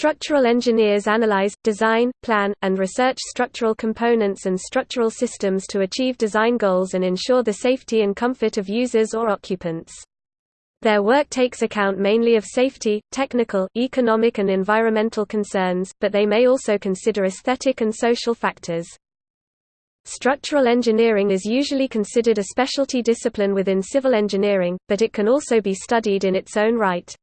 Structural engineers analyze, design, plan, and research structural components and structural systems to achieve design goals and ensure the safety and comfort of users or occupants. Their work takes account mainly of safety, technical, economic and environmental concerns, but they may also consider aesthetic and social factors. Structural engineering is usually considered a specialty discipline within civil engineering, but it can also be studied in its own right.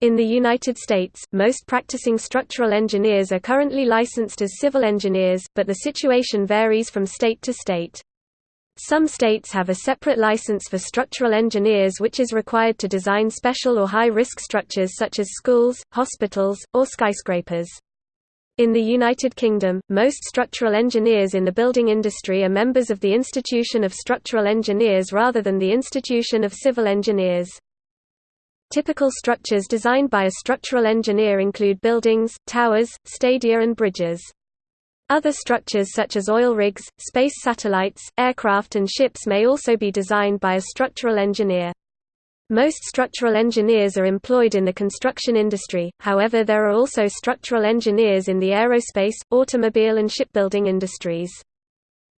In the United States, most practicing structural engineers are currently licensed as civil engineers, but the situation varies from state to state. Some states have a separate license for structural engineers which is required to design special or high-risk structures such as schools, hospitals, or skyscrapers. In the United Kingdom, most structural engineers in the building industry are members of the Institution of Structural Engineers rather than the Institution of Civil Engineers. Typical structures designed by a structural engineer include buildings, towers, stadia and bridges. Other structures such as oil rigs, space satellites, aircraft and ships may also be designed by a structural engineer. Most structural engineers are employed in the construction industry, however there are also structural engineers in the aerospace, automobile and shipbuilding industries.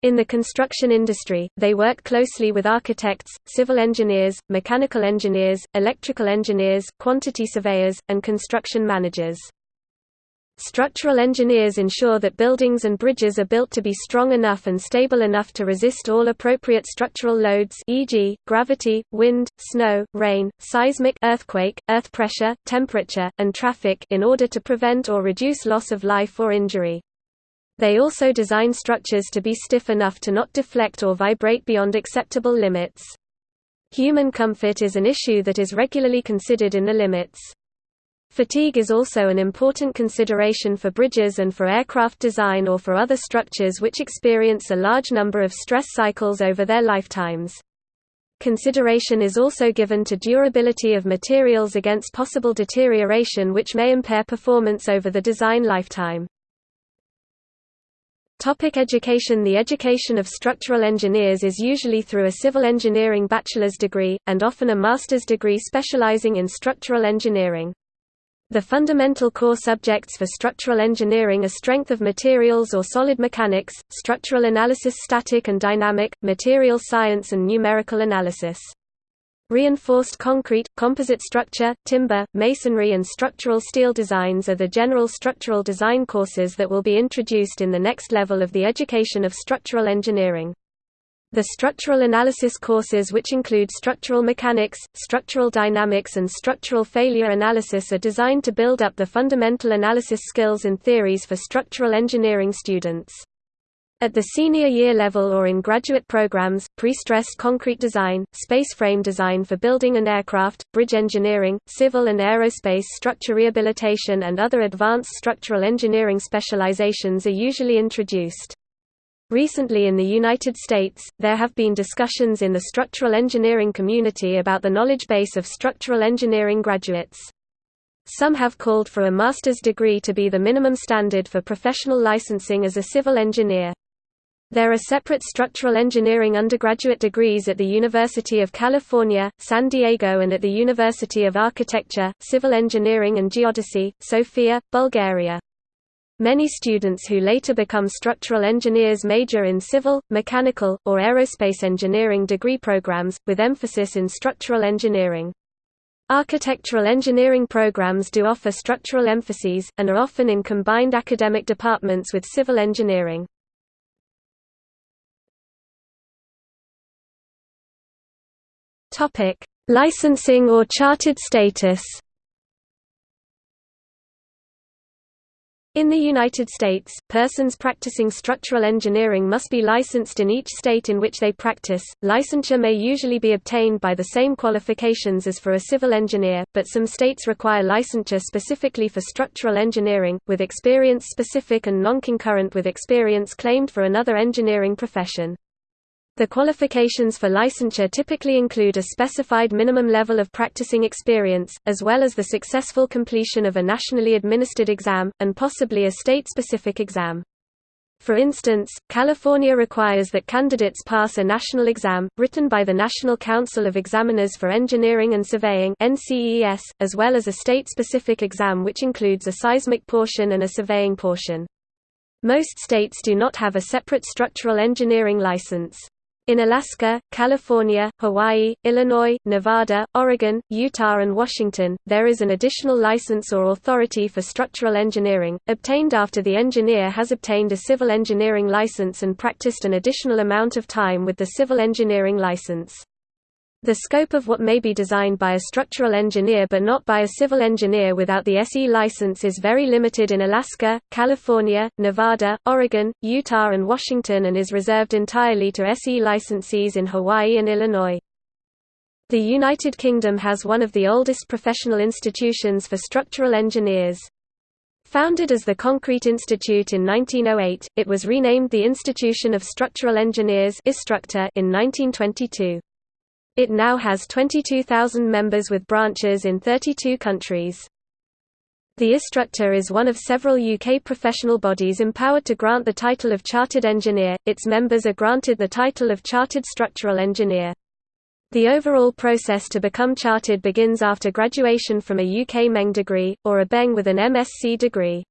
In the construction industry, they work closely with architects, civil engineers, mechanical engineers, electrical engineers, quantity surveyors, and construction managers. Structural engineers ensure that buildings and bridges are built to be strong enough and stable enough to resist all appropriate structural loads e.g., gravity, wind, snow, rain, seismic earthquake, earth pressure, temperature, and traffic in order to prevent or reduce loss of life or injury. They also design structures to be stiff enough to not deflect or vibrate beyond acceptable limits. Human comfort is an issue that is regularly considered in the limits. Fatigue is also an important consideration for bridges and for aircraft design or for other structures which experience a large number of stress cycles over their lifetimes. Consideration is also given to durability of materials against possible deterioration which may impair performance over the design lifetime. Topic education The education of structural engineers is usually through a civil engineering bachelor's degree, and often a master's degree specializing in structural engineering. The fundamental core subjects for structural engineering are strength of materials or solid mechanics, structural analysis static and dynamic, material science and numerical analysis. Reinforced concrete, composite structure, timber, masonry and structural steel designs are the general structural design courses that will be introduced in the next level of the education of structural engineering. The structural analysis courses which include structural mechanics, structural dynamics and structural failure analysis are designed to build up the fundamental analysis skills and theories for structural engineering students. At the senior year level or in graduate programs, pre-stressed concrete design, space frame design for building and aircraft, bridge engineering, civil and aerospace structure rehabilitation and other advanced structural engineering specializations are usually introduced. Recently in the United States, there have been discussions in the structural engineering community about the knowledge base of structural engineering graduates. Some have called for a master's degree to be the minimum standard for professional licensing as a civil engineer. There are separate structural engineering undergraduate degrees at the University of California, San Diego and at the University of Architecture, Civil Engineering and Geodesy, Sofia, Bulgaria. Many students who later become structural engineers major in civil, mechanical, or aerospace engineering degree programs, with emphasis in structural engineering. Architectural engineering programs do offer structural emphases, and are often in combined academic departments with civil engineering. Licensing or chartered status In the United States, persons practicing structural engineering must be licensed in each state in which they practice. Licensure may usually be obtained by the same qualifications as for a civil engineer, but some states require licensure specifically for structural engineering, with experience specific and non-concurrent with experience claimed for another engineering profession. The qualifications for licensure typically include a specified minimum level of practicing experience, as well as the successful completion of a nationally administered exam, and possibly a state-specific exam. For instance, California requires that candidates pass a national exam, written by the National Council of Examiners for Engineering and Surveying as well as a state-specific exam which includes a seismic portion and a surveying portion. Most states do not have a separate structural engineering license. In Alaska, California, Hawaii, Illinois, Nevada, Oregon, Utah and Washington, there is an additional license or authority for structural engineering, obtained after the engineer has obtained a civil engineering license and practiced an additional amount of time with the civil engineering license. The scope of what may be designed by a structural engineer but not by a civil engineer without the SE license is very limited in Alaska, California, Nevada, Oregon, Utah and Washington and is reserved entirely to SE licensees in Hawaii and Illinois. The United Kingdom has one of the oldest professional institutions for structural engineers. Founded as the Concrete Institute in 1908, it was renamed the Institution of Structural Engineers in 1922. It now has 22,000 members with branches in 32 countries. The IStructE is one of several UK professional bodies empowered to grant the title of Chartered Engineer, its members are granted the title of Chartered Structural Engineer. The overall process to become chartered begins after graduation from a UK MEng degree, or a BEng with an MSc degree.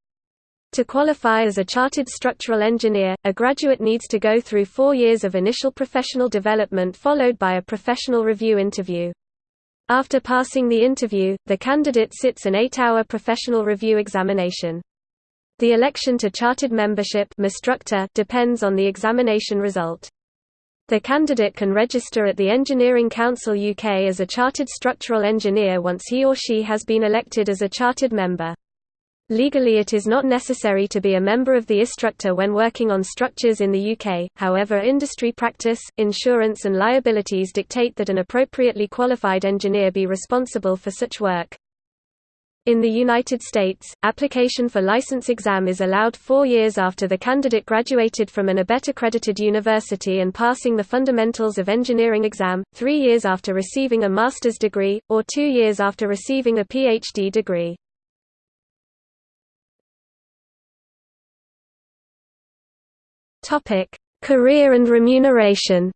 To qualify as a chartered structural engineer, a graduate needs to go through four years of initial professional development followed by a professional review interview. After passing the interview, the candidate sits an eight-hour professional review examination. The election to chartered membership depends on the examination result. The candidate can register at the Engineering Council UK as a chartered structural engineer once he or she has been elected as a chartered member. Legally it is not necessary to be a member of the IStructE when working on structures in the UK, however industry practice, insurance and liabilities dictate that an appropriately qualified engineer be responsible for such work. In the United States, application for license exam is allowed four years after the candidate graduated from an ABET-accredited university and passing the Fundamentals of Engineering exam, three years after receiving a master's degree, or two years after receiving a PhD degree. Topic: Career and remuneration.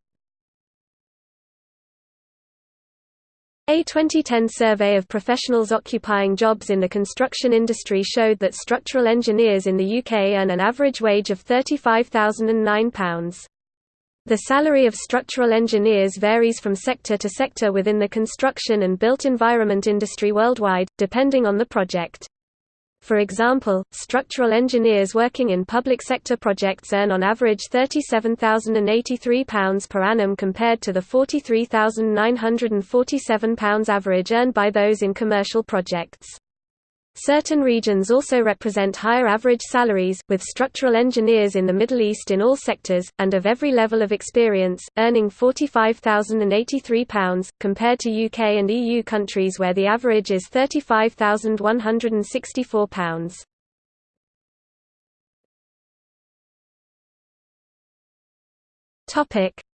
A 2010 survey of professionals occupying jobs in the construction industry showed that structural engineers in the UK earn an average wage of £35,009. The salary of structural engineers varies from sector to sector within the construction and built environment industry worldwide, depending on the project. For example, structural engineers working in public sector projects earn on average £37,083 per annum compared to the £43,947 average earned by those in commercial projects. Certain regions also represent higher average salaries, with structural engineers in the Middle East in all sectors, and of every level of experience, earning £45,083, compared to UK and EU countries where the average is £35,164.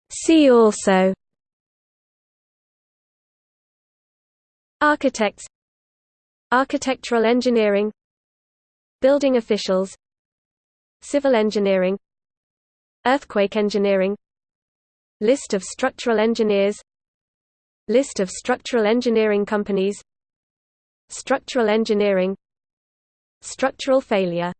See also Architects Architectural engineering Building officials Civil engineering Earthquake engineering List of structural engineers List of structural engineering companies Structural engineering Structural failure